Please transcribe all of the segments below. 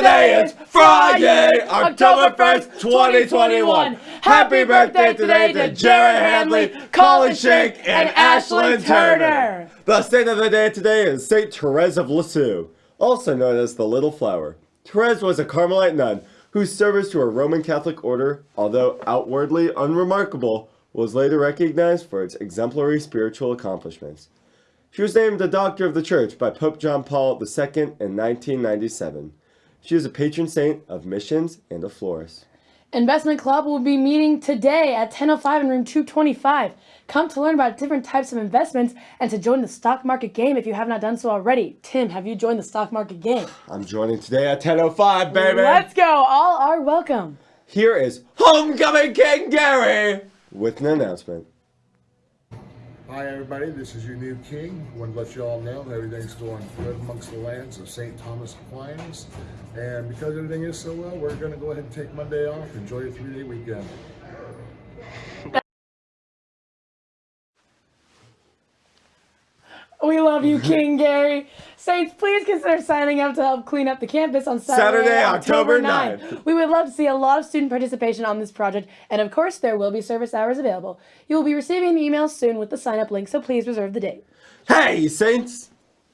Today is Friday, October 1st, 2021. Happy birthday today to Jared Handley, Colin Shank, and Ashlyn Turner. The saint of the day today is Saint Therese of Lisieux, also known as the Little Flower. Therese was a Carmelite nun whose service to a Roman Catholic order, although outwardly unremarkable, was later recognized for its exemplary spiritual accomplishments. She was named a Doctor of the Church by Pope John Paul II in 1997. She is a patron saint of missions and of florists. Investment Club will be meeting today at 10.05 in room 225. Come to learn about different types of investments and to join the stock market game if you have not done so already. Tim, have you joined the stock market game? I'm joining today at 10.05, baby. Let's go. All are welcome. Here is Homecoming King Gary with an announcement. Hi everybody, this is your new king. Want to let you all know everything's going good amongst the lands of St. Thomas Aquinas. And because everything is so well, we're going to go ahead and take Monday off. Enjoy your three-day weekend. We love you, King Gary. Saints, please consider signing up to help clean up the campus on Saturday, Saturday, October 9th. We would love to see a lot of student participation on this project, and of course, there will be service hours available. You will be receiving the email soon with the sign up link, so please reserve the date. Hey, Saints!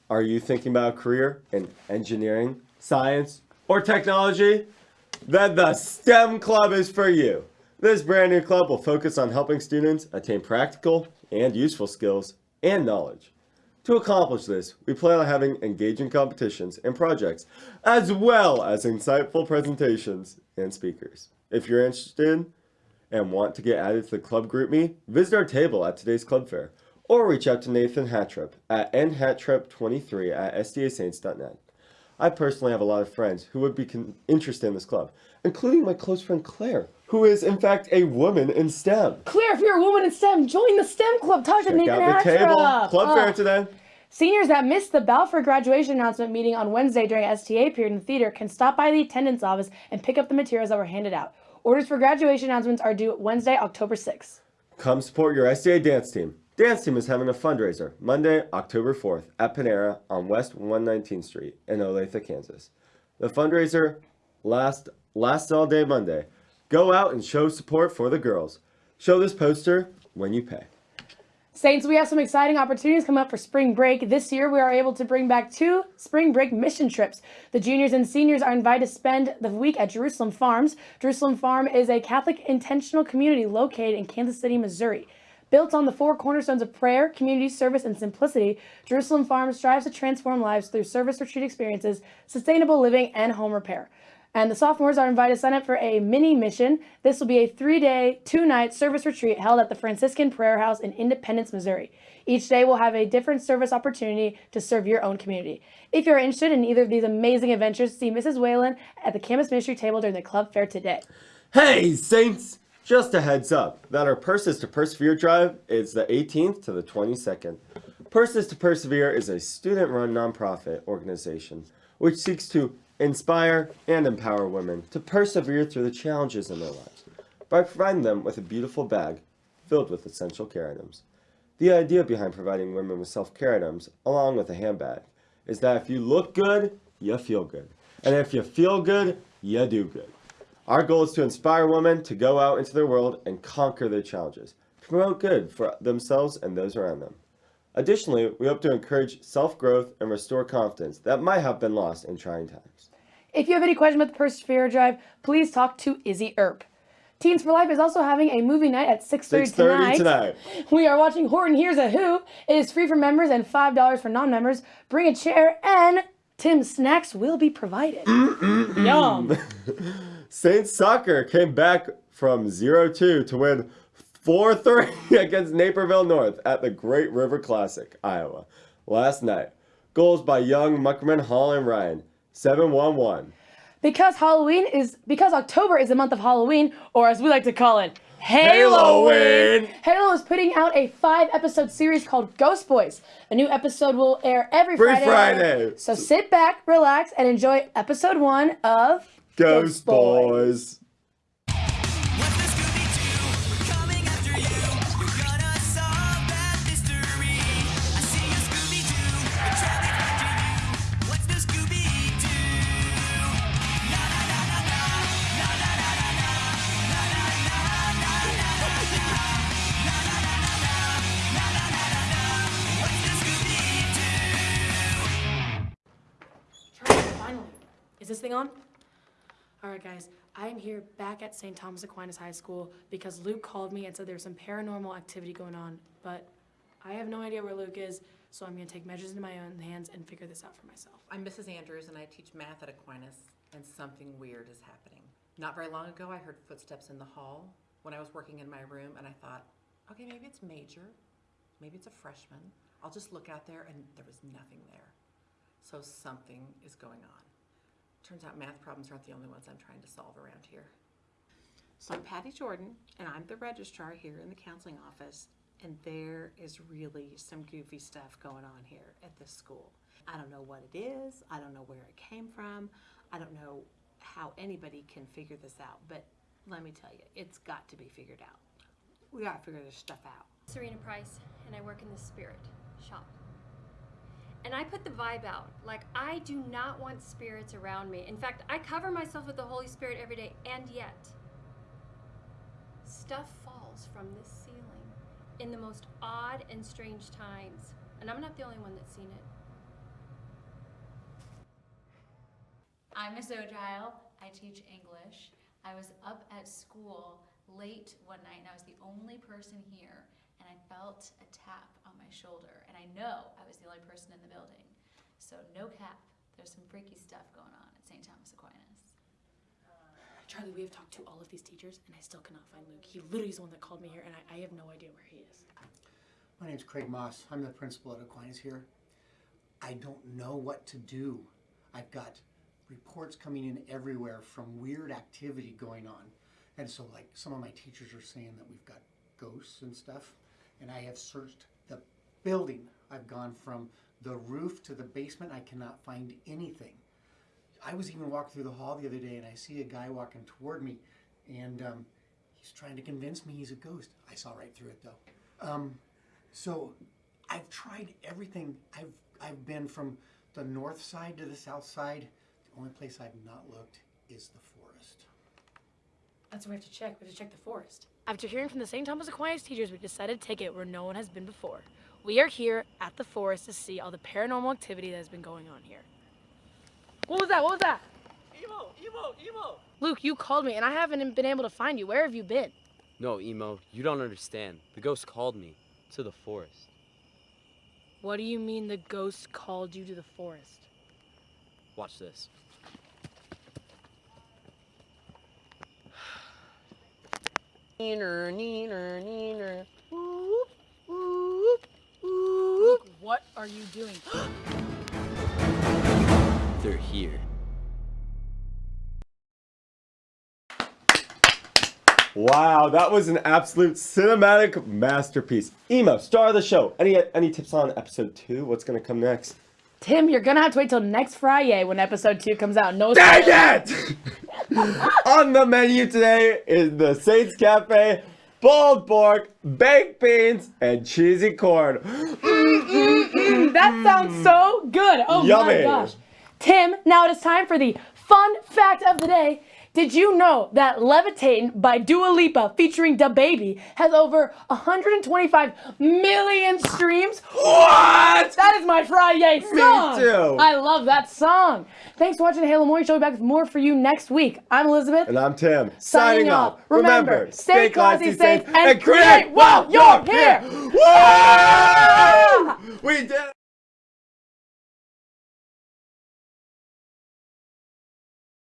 Are you thinking about a career in engineering, science, or technology? Then the STEM Club is for you. This brand new club will focus on helping students attain practical and useful skills and knowledge. To accomplish this, we plan on having engaging competitions and projects, as well as insightful presentations and speakers. If you're interested and want to get added to the club GroupMe, visit our table at today's club fair, or reach out to Nathan Hatrip at nhatrip23 at stasaints.net. I personally have a lot of friends who would be interested in this club, including my close friend Claire, who is in fact a woman in STEM. Claire, if you're a woman in STEM, join the STEM club. Talk to Check Nathan out the table. Club Oh. fair uh, today. Seniors that missed the Balfour graduation announcement meeting on Wednesday during STA period in the theater can stop by the attendance office and pick up the materials that were handed out. Orders for graduation announcements are due Wednesday, October 6th. Come support your STA dance team. Dance team is having a fundraiser Monday, October 4th at Panera on West 119th Street in Olathe, Kansas. The fundraiser lasts, lasts all day Monday. Go out and show support for the girls. Show this poster when you pay. Saints, we have some exciting opportunities coming up for spring break. This year, we are able to bring back two spring break mission trips. The juniors and seniors are invited to spend the week at Jerusalem Farms. Jerusalem Farm is a Catholic intentional community located in Kansas City, Missouri. Built on the four cornerstones of prayer, community service, and simplicity, Jerusalem Farm strives to transform lives through service retreat experiences, sustainable living, and home repair. And the sophomores are invited to sign up for a mini mission. This will be a three day, two night service retreat held at the Franciscan Prayer House in Independence, Missouri. Each day will have a different service opportunity to serve your own community. If you're interested in either of these amazing adventures, see Mrs. Whalen at the campus ministry table during the club fair today. Hey, Saints! Just a heads up that our Purses to Persevere drive is the 18th to the 22nd. Purses to Persevere is a student run nonprofit organization which seeks to inspire and empower women to persevere through the challenges in their lives by providing them with a beautiful bag filled with essential care items. The idea behind providing women with self-care items along with a handbag is that if you look good, you feel good. And if you feel good, you do good. Our goal is to inspire women to go out into their world and conquer their challenges, promote good for themselves and those around them. Additionally, we hope to encourage self-growth and restore confidence that might have been lost in trying times. If you have any questions about the Persevere Drive, please talk to Izzy Earp. Teens for Life is also having a movie night at 6.30 6.30 tonight. tonight. We are watching Horton Hears a Who. It is free for members and $5 for non-members. Bring a chair and Tim's snacks will be provided. Yum. Saints Soccer came back from 0-2 to win 4-3 against Naperville North at the Great River Classic, Iowa, last night. Goals by Young, Muckerman, Hall, and Ryan. 7-1-1. Because Halloween is because October is the month of Halloween, or as we like to call it, Halloween. Halloween. Halo is putting out a five-episode series called Ghost Boys. A new episode will air every Every Friday. Friday. So sit back, relax, and enjoy episode one of Ghost Boys. What's thing on? All right, guys. I am here back at St. Thomas Aquinas High School because Luke called me and said there's some paranormal activity going on, but I have no idea where Luke is, so I'm going to take measures into my own hands and figure this out for myself. I'm Mrs. Andrews and I teach math at Aquinas, and something weird is happening. Not very long ago, I heard footsteps in the hall when I was working in my room, and I thought, okay, maybe it's Major, maybe it's a freshman. I'll just look out there, and there was nothing there. So something is going on. Turns out math problems aren't the only ones I'm trying to solve around here. So I'm Patty Jordan, and I'm the registrar here in the counseling office, and there is really some goofy stuff going on here at this school. I don't know what it is, I don't know where it came from, I don't know how anybody can figure this out, but let me tell you, it's got to be figured out. We gotta figure this stuff out. Serena Price, and I work in the spirit shop. And I put the vibe out. Like, I do not want spirits around me. In fact, I cover myself with the Holy Spirit every day, and yet, stuff falls from this ceiling in the most odd and strange times. And I'm not the only one that's seen it. I'm Miss Ogile. I teach English. I was up at school late one night and I was the only person here and I felt a tap on my shoulder and I know I was the only person in the building. So no cap. There's some freaky stuff going on at St. Thomas Aquinas. Charlie, we have talked to all of these teachers, and I still cannot find Luke. He literally is the one that called me here, and I, I have no idea where he is. My name's Craig Moss. I'm the principal at Aquinas here. I don't know what to do. I've got reports coming in everywhere from weird activity going on. And so, like, some of my teachers are saying that we've got ghosts and stuff. And I have searched the building. I've gone from the roof to the basement. I cannot find anything. I was even walking through the hall the other day and I see a guy walking toward me and um, he's trying to convince me he's a ghost. I saw right through it though. Um, so I've tried everything. I've I've been from the north side to the south side. The only place I've not looked is the forest. That's what we have to check. We have to check the forest. After hearing from the St. Thomas Aquinas teachers, we decided to take it where no one has been before. We are here at the forest to see all the paranormal activity that has been going on here. What was that? What was that? Emo, emo, emo. Luke, you called me and I haven't been able to find you. Where have you been? No, emo, you don't understand. The ghost called me to the forest. What do you mean the ghost called you to the forest? Watch this. Neener, neener, neener. Whoop, whoop, whoop. What are you doing? They're here. Wow, that was an absolute cinematic masterpiece. Emo, star of the show. Any any tips on episode two? What's gonna come next? Tim, you're gonna have to wait till next Friday when episode two comes out. No Dang it! on the menu today is the Saints Cafe, boiled pork, baked beans, and cheesy corn. That sounds so good. Oh Yummy. my gosh. Tim, now it is time for the fun fact of the day. Did you know that Levitating by Dua Lipa featuring DaBaby has over 125 million streams? What? That is my Friday song. Me too. I love that song. Thanks for watching the Halo Morning Show. We'll be back with more for you next week. I'm Elizabeth. And I'm Tim. Signing off. Remember, stay classy, saints, and create while you're here. Woo!